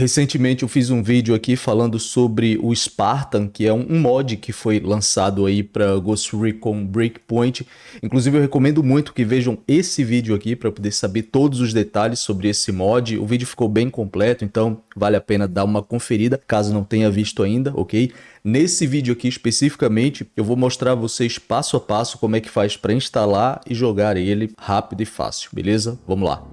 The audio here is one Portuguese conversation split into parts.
Recentemente eu fiz um vídeo aqui falando sobre o Spartan, que é um mod que foi lançado aí para Ghost Recon Breakpoint. Inclusive eu recomendo muito que vejam esse vídeo aqui para poder saber todos os detalhes sobre esse mod. O vídeo ficou bem completo, então vale a pena dar uma conferida, caso não tenha visto ainda, ok? Nesse vídeo aqui especificamente, eu vou mostrar a vocês passo a passo como é que faz para instalar e jogar ele rápido e fácil, beleza? Vamos lá.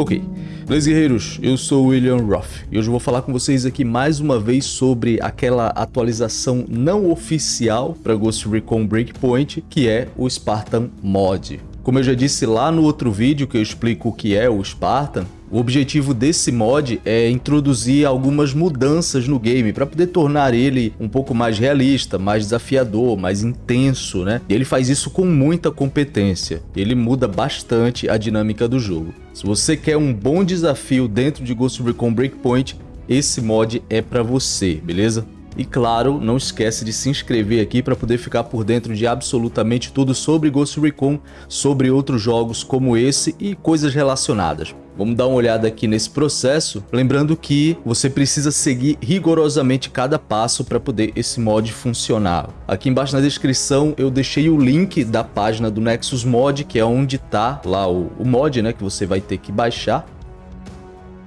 Ok, beleza guerreiros, eu sou William Roth e hoje eu vou falar com vocês aqui mais uma vez sobre aquela atualização não oficial para Ghost Recon Breakpoint que é o Spartan Mod. Como eu já disse lá no outro vídeo que eu explico o que é o Spartan, o objetivo desse mod é introduzir algumas mudanças no game para poder tornar ele um pouco mais realista, mais desafiador, mais intenso, né? E ele faz isso com muita competência. Ele muda bastante a dinâmica do jogo. Se você quer um bom desafio dentro de Ghost Recon Breakpoint, esse mod é para você, beleza? E claro, não esquece de se inscrever aqui para poder ficar por dentro de absolutamente tudo sobre Ghost Recon, sobre outros jogos como esse e coisas relacionadas. Vamos dar uma olhada aqui nesse processo, lembrando que você precisa seguir rigorosamente cada passo para poder esse mod funcionar. Aqui embaixo na descrição eu deixei o link da página do Nexus Mod, que é onde está lá o, o mod né, que você vai ter que baixar.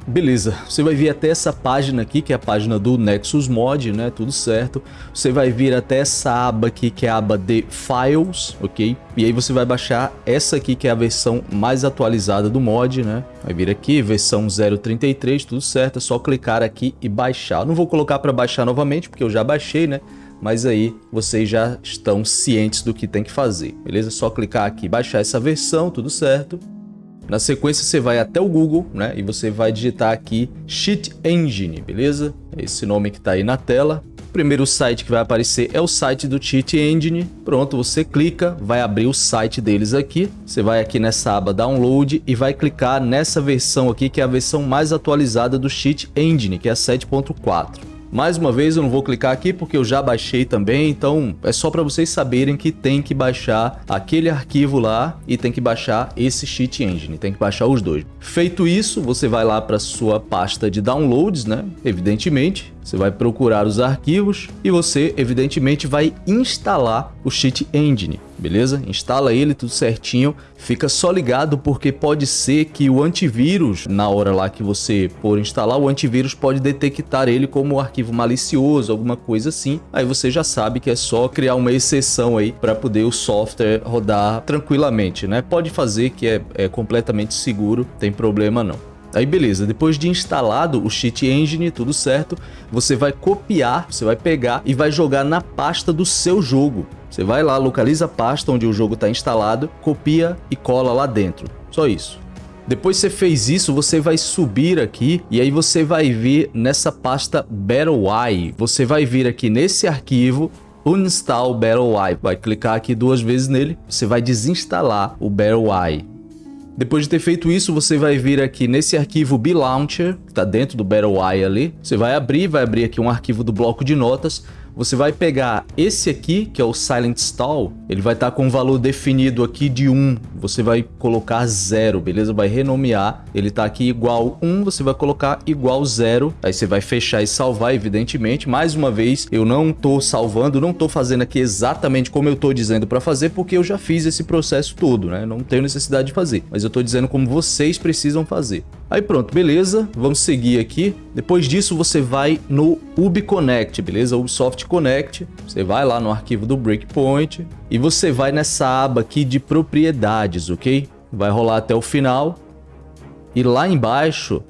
Beleza, você vai vir até essa página aqui, que é a página do Nexus Mod, né, tudo certo. Você vai vir até essa aba aqui, que é a aba de Files, ok? E aí você vai baixar essa aqui, que é a versão mais atualizada do mod, né? Vai vir aqui, versão 0.33, tudo certo, é só clicar aqui e baixar. não vou colocar para baixar novamente, porque eu já baixei, né? Mas aí vocês já estão cientes do que tem que fazer, beleza? É só clicar aqui, baixar essa versão, tudo certo. Na sequência você vai até o Google, né, e você vai digitar aqui Cheat Engine, beleza? Esse nome que está aí na tela. O primeiro site que vai aparecer é o site do Cheat Engine. Pronto, você clica, vai abrir o site deles aqui. Você vai aqui nessa aba Download e vai clicar nessa versão aqui, que é a versão mais atualizada do Cheat Engine, que é a 7.4. Mais uma vez eu não vou clicar aqui porque eu já baixei também, então é só para vocês saberem que tem que baixar aquele arquivo lá e tem que baixar esse Cheat Engine, tem que baixar os dois. Feito isso, você vai lá para sua pasta de downloads, né? Evidentemente, você vai procurar os arquivos e você, evidentemente, vai instalar o Cheat Engine, beleza? Instala ele tudo certinho, fica só ligado porque pode ser que o antivírus, na hora lá que você for instalar, o antivírus pode detectar ele como arquivo malicioso, alguma coisa assim. Aí você já sabe que é só criar uma exceção aí para poder o software rodar tranquilamente, né? Pode fazer que é, é completamente seguro, tem problema não. Aí beleza, depois de instalado o Cheat Engine, tudo certo, você vai copiar, você vai pegar e vai jogar na pasta do seu jogo. Você vai lá, localiza a pasta onde o jogo está instalado, copia e cola lá dentro. Só isso. Depois você fez isso, você vai subir aqui e aí você vai vir nessa pasta BattleEye. Você vai vir aqui nesse arquivo Uninstall BattleEye. Vai clicar aqui duas vezes nele, você vai desinstalar o BattleEye. Depois de ter feito isso, você vai vir aqui nesse arquivo BLauncher, que está dentro do BattleEye ali. Você vai abrir, vai abrir aqui um arquivo do bloco de notas você vai pegar esse aqui, que é o Silent Stall, ele vai estar tá com um valor definido aqui de 1, você vai colocar 0, beleza? Vai renomear, ele está aqui igual 1, você vai colocar igual 0, aí você vai fechar e salvar, evidentemente. Mais uma vez, eu não estou salvando, não estou fazendo aqui exatamente como eu estou dizendo para fazer, porque eu já fiz esse processo todo, né? Não tenho necessidade de fazer, mas eu estou dizendo como vocês precisam fazer. Aí pronto, beleza, vamos seguir aqui. Depois disso, você vai no UbiConnect, beleza? Ubisoft Connect, você vai lá no arquivo do Breakpoint e você vai nessa aba aqui de propriedades, ok? Vai rolar até o final e lá embaixo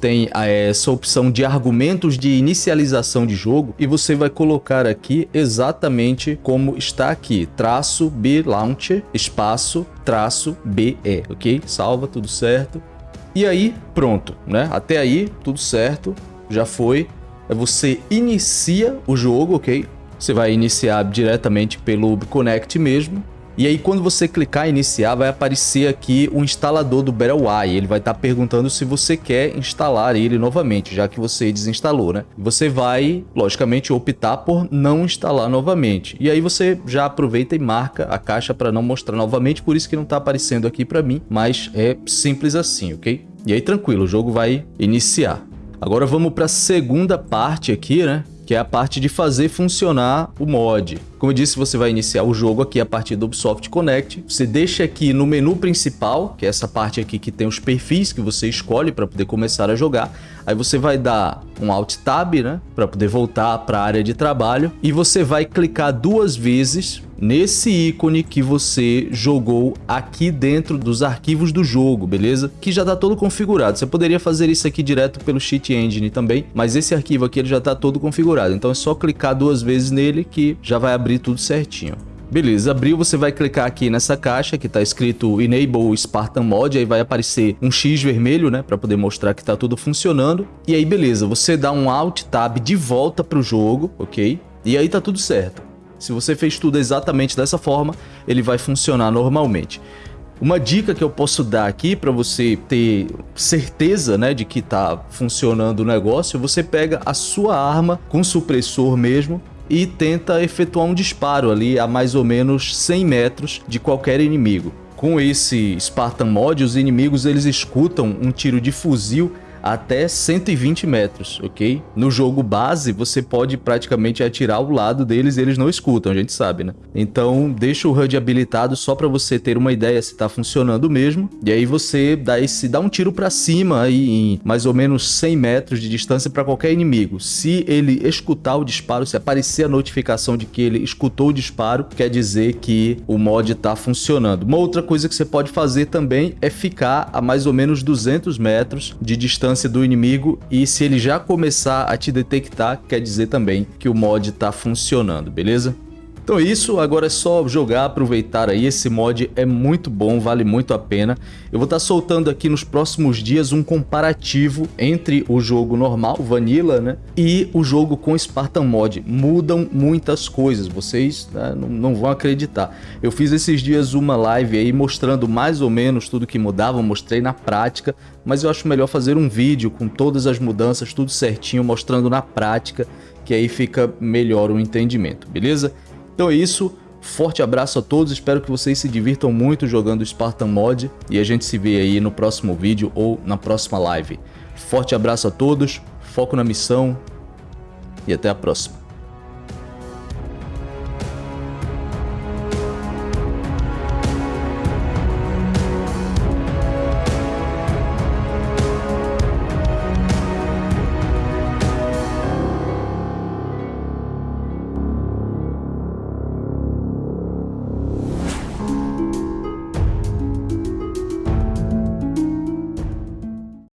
tem eh, essa opção de argumentos de inicialização de jogo e você vai colocar aqui exatamente como está aqui, traço B Launcher, espaço, traço BE, ok? Salva, tudo certo. E aí, pronto, né? Até aí, tudo certo, já foi é você inicia o jogo, ok? Você vai iniciar diretamente pelo Connect mesmo. E aí quando você clicar em iniciar, vai aparecer aqui o instalador do Battleye. Ele vai estar tá perguntando se você quer instalar ele novamente, já que você desinstalou, né? Você vai, logicamente, optar por não instalar novamente. E aí você já aproveita e marca a caixa para não mostrar novamente, por isso que não está aparecendo aqui para mim, mas é simples assim, ok? E aí tranquilo, o jogo vai iniciar. Agora vamos para a segunda parte aqui, né? que é a parte de fazer funcionar o mod. Como eu disse, você vai iniciar o jogo aqui a partir do Ubisoft Connect. Você deixa aqui no menu principal, que é essa parte aqui que tem os perfis que você escolhe para poder começar a jogar. Aí você vai dar um Alt Tab, né, para poder voltar para a área de trabalho. E você vai clicar duas vezes nesse ícone que você jogou aqui dentro dos arquivos do jogo, beleza? Que já está todo configurado. Você poderia fazer isso aqui direto pelo Cheat Engine também, mas esse arquivo aqui ele já está todo configurado. Então é só clicar duas vezes nele que já vai abrir tudo certinho. Beleza, abriu, você vai clicar aqui nessa caixa que está escrito Enable Spartan Mod, aí vai aparecer um X vermelho, né, para poder mostrar que está tudo funcionando. E aí beleza, você dá um Alt Tab de volta para o jogo, ok? E aí tá tudo certo. Se você fez tudo exatamente dessa forma, ele vai funcionar normalmente. Uma dica que eu posso dar aqui para você ter certeza né, de que está funcionando o negócio, você pega a sua arma com supressor mesmo e tenta efetuar um disparo ali a mais ou menos 100 metros de qualquer inimigo. Com esse Spartan Mod, os inimigos eles escutam um tiro de fuzil até 120 metros, ok? No jogo base, você pode praticamente atirar ao lado deles e eles não escutam, a gente sabe, né? Então, deixa o HUD habilitado só para você ter uma ideia se tá funcionando mesmo. E aí você dá, esse, dá um tiro para cima aí em mais ou menos 100 metros de distância para qualquer inimigo. Se ele escutar o disparo, se aparecer a notificação de que ele escutou o disparo, quer dizer que o mod tá funcionando. Uma outra coisa que você pode fazer também é ficar a mais ou menos 200 metros de distância distância do inimigo e se ele já começar a te detectar, quer dizer também que o mod está funcionando, beleza? Então é isso, agora é só jogar, aproveitar aí, esse mod é muito bom, vale muito a pena. Eu vou estar tá soltando aqui nos próximos dias um comparativo entre o jogo normal, Vanilla, né, e o jogo com Spartan Mod. Mudam muitas coisas, vocês né, não, não, vão acreditar. Eu fiz esses dias uma live aí mostrando mais ou menos tudo que mudava, mostrei na prática, mas eu acho melhor fazer um vídeo com todas as mudanças, tudo certinho, mostrando na prática, que aí fica melhor o entendimento, beleza? Então é isso, forte abraço a todos, espero que vocês se divirtam muito jogando Spartan Mod. E a gente se vê aí no próximo vídeo ou na próxima live. Forte abraço a todos, foco na missão. E até a próxima.